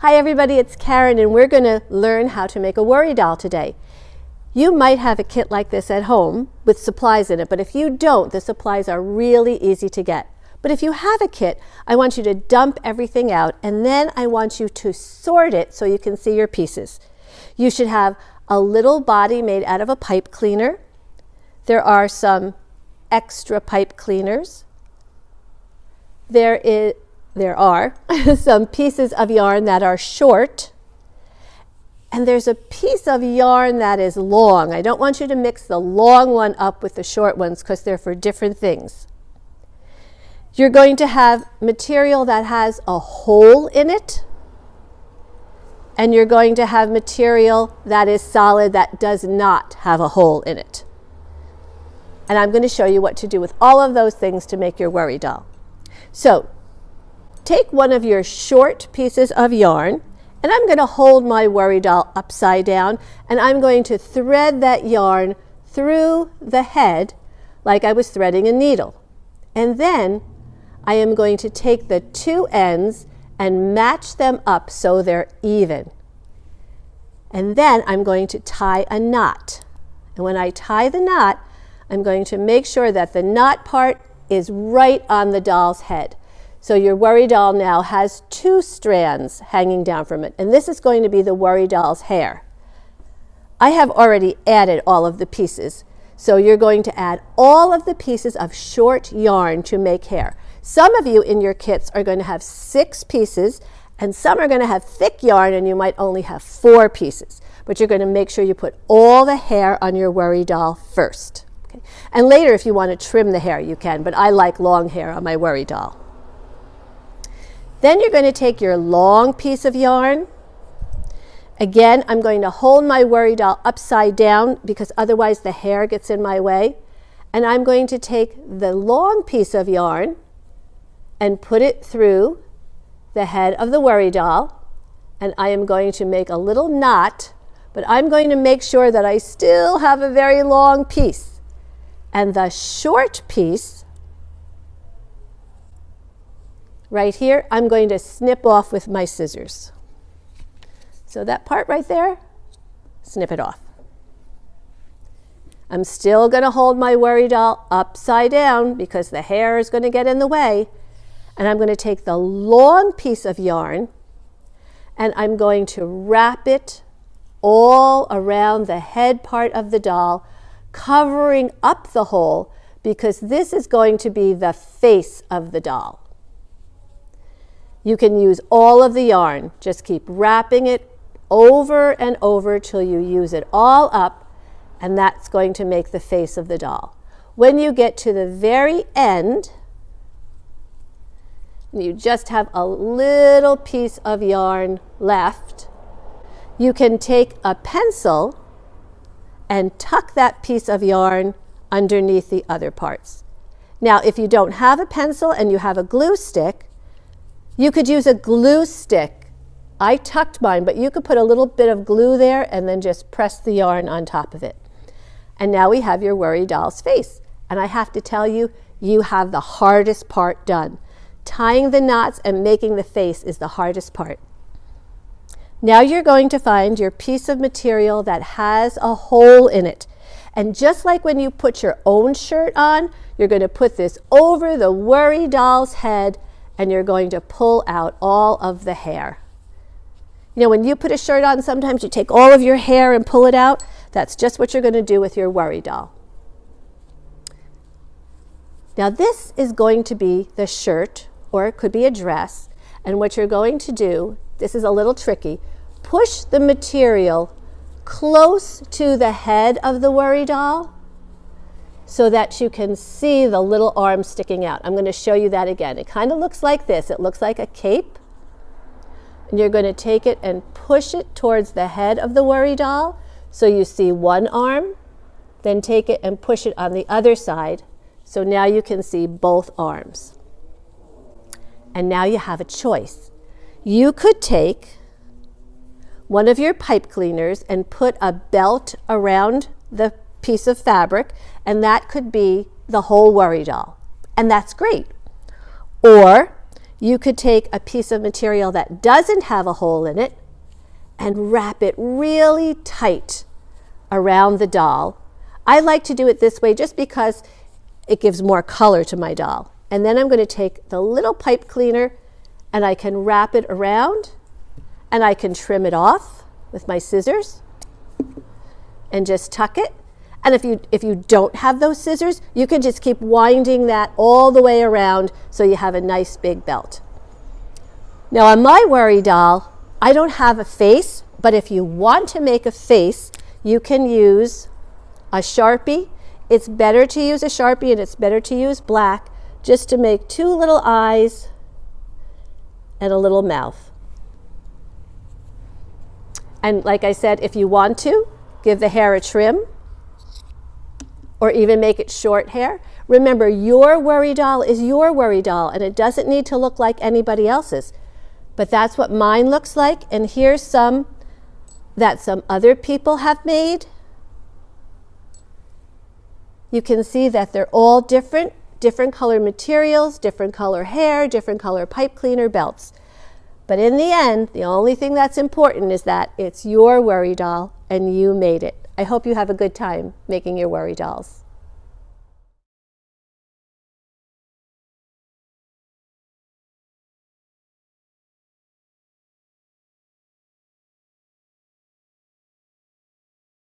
Hi everybody, it's Karen and we're going to learn how to make a worry doll today. You might have a kit like this at home with supplies in it, but if you don't, the supplies are really easy to get. But if you have a kit, I want you to dump everything out and then I want you to sort it so you can see your pieces. You should have a little body made out of a pipe cleaner. There are some extra pipe cleaners. There, is, there are some pieces of yarn that are short. And there's a piece of yarn that is long. I don't want you to mix the long one up with the short ones because they're for different things. You're going to have material that has a hole in it. And you're going to have material that is solid that does not have a hole in it. And I'm going to show you what to do with all of those things to make your worry doll. So take one of your short pieces of yarn and I'm going to hold my worry doll upside down and I'm going to thread that yarn through the head like I was threading a needle. And then I am going to take the two ends and match them up so they're even. And then I'm going to tie a knot. And when I tie the knot, I'm going to make sure that the knot part is right on the doll's head. So your worry doll now has two strands hanging down from it, and this is going to be the worry doll's hair. I have already added all of the pieces, so you're going to add all of the pieces of short yarn to make hair. Some of you in your kits are going to have six pieces, and some are going to have thick yarn, and you might only have four pieces. But you're going to make sure you put all the hair on your worry doll first. Okay? And later, if you want to trim the hair, you can, but I like long hair on my worry doll. Then you're going to take your long piece of yarn. Again, I'm going to hold my worry doll upside down because otherwise the hair gets in my way. And I'm going to take the long piece of yarn and put it through the head of the worry doll. And I am going to make a little knot, but I'm going to make sure that I still have a very long piece. And the short piece right here, I'm going to snip off with my scissors. So that part right there, snip it off. I'm still going to hold my worry doll upside down because the hair is going to get in the way. And I'm going to take the long piece of yarn and I'm going to wrap it all around the head part of the doll, covering up the hole because this is going to be the face of the doll. You can use all of the yarn. Just keep wrapping it over and over till you use it all up, and that's going to make the face of the doll. When you get to the very end, you just have a little piece of yarn left, you can take a pencil and tuck that piece of yarn underneath the other parts. Now, if you don't have a pencil and you have a glue stick, you could use a glue stick. I tucked mine, but you could put a little bit of glue there and then just press the yarn on top of it. And now we have your worry doll's face. And I have to tell you, you have the hardest part done. Tying the knots and making the face is the hardest part. Now you're going to find your piece of material that has a hole in it. And just like when you put your own shirt on, you're going to put this over the worry doll's head and you're going to pull out all of the hair. You know, when you put a shirt on, sometimes you take all of your hair and pull it out. That's just what you're going to do with your worry doll. Now this is going to be the shirt, or it could be a dress. And what you're going to do, this is a little tricky, push the material close to the head of the worry doll so that you can see the little arm sticking out. I'm going to show you that again. It kind of looks like this. It looks like a cape. And you're going to take it and push it towards the head of the worry doll so you see one arm. Then take it and push it on the other side so now you can see both arms. And now you have a choice. You could take one of your pipe cleaners and put a belt around the piece of fabric, and that could be the whole worry doll. And that's great. Or You could take a piece of material that doesn't have a hole in it and wrap it really tight around the doll. I like to do it this way just because it gives more color to my doll. And then I'm going to take the little pipe cleaner and I can wrap it around and I can trim it off with my scissors and just tuck it. And if you, if you don't have those scissors, you can just keep winding that all the way around so you have a nice big belt. Now on my worry doll, I don't have a face, but if you want to make a face, you can use a Sharpie. It's better to use a Sharpie and it's better to use black just to make two little eyes and a little mouth. And like I said, if you want to, give the hair a trim or even make it short hair. Remember, your worry doll is your worry doll and it doesn't need to look like anybody else's. But that's what mine looks like. And here's some that some other people have made. You can see that they're all different, different color materials, different color hair, different color pipe cleaner belts. But in the end, the only thing that's important is that it's your worry doll and you made it. I hope you have a good time making your worry dolls.